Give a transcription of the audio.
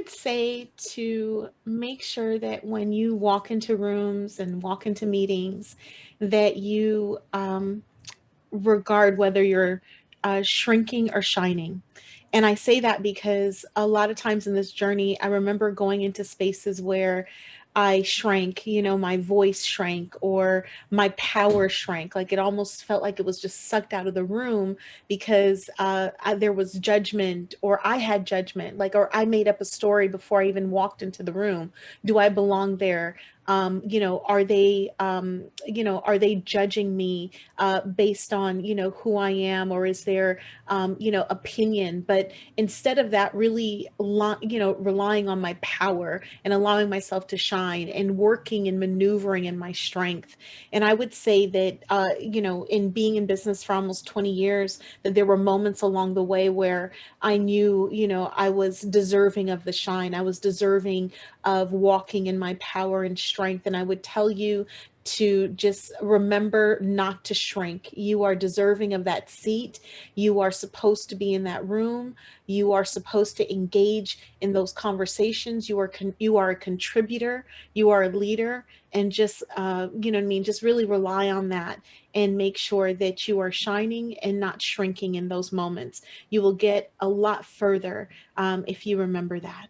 would say to make sure that when you walk into rooms and walk into meetings, that you um, regard whether you're uh, shrinking or shining. And I say that because a lot of times in this journey, I remember going into spaces where I shrank, you know, my voice shrank or my power shrank. Like it almost felt like it was just sucked out of the room because uh, I, there was judgment or I had judgment, like, or I made up a story before I even walked into the room. Do I belong there? um, you know, are they, um, you know, are they judging me uh, based on, you know, who I am or is there, um, you know, opinion? But instead of that, really, you know, relying on my power and allowing myself to shine and working and maneuvering in my strength. And I would say that, uh, you know, in being in business for almost 20 years, that there were moments along the way where I knew, you know, I was deserving of the shine. I was deserving of walking in my power and strength. And I would tell you to just remember not to shrink. You are deserving of that seat. You are supposed to be in that room. You are supposed to engage in those conversations. You are you are a contributor. You are a leader, and just uh, you know what I mean. Just really rely on that and make sure that you are shining and not shrinking in those moments. You will get a lot further um, if you remember that.